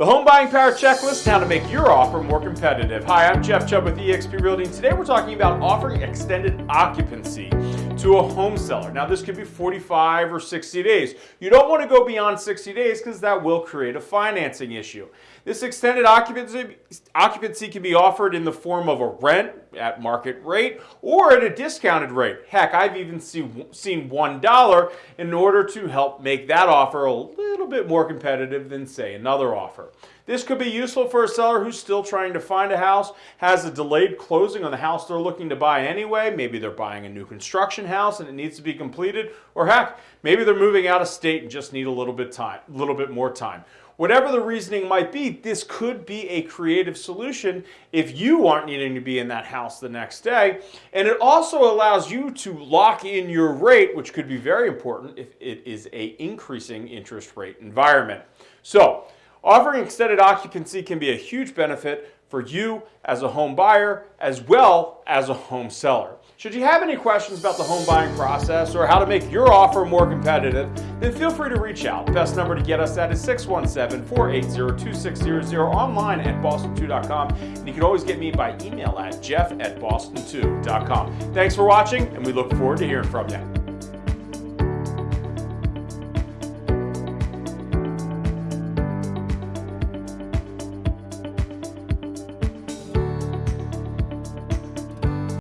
The Home Buying Power Checklist, how to make your offer more competitive. Hi, I'm Jeff Chubb with eXp Realty, and today we're talking about offering extended occupancy to a home seller. Now, this could be 45 or 60 days. You don't want to go beyond 60 days because that will create a financing issue. This extended occupancy, occupancy can be offered in the form of a rent at market rate or at a discounted rate. Heck, I've even see, seen $1 in order to help make that offer a little bit more competitive than, say, another offer. This could be useful for a seller who's still trying to find a house, has a delayed closing on the house they're looking to buy anyway. Maybe they're buying a new construction house and it needs to be completed. Or heck, maybe they're moving out of state and just need a little bit time, little bit more time. Whatever the reasoning might be, this could be a creative solution if you aren't needing to be in that house the next day. And it also allows you to lock in your rate, which could be very important if it is a increasing interest rate environment. So offering extended occupancy can be a huge benefit for you as a home buyer as well as a home seller. Should you have any questions about the home buying process or how to make your offer more competitive, then feel free to reach out. Best number to get us at is 617-480-2600 online at boston2.com. And you can always get me by email at jeff at boston2.com. Thanks for watching, and we look forward to hearing from you.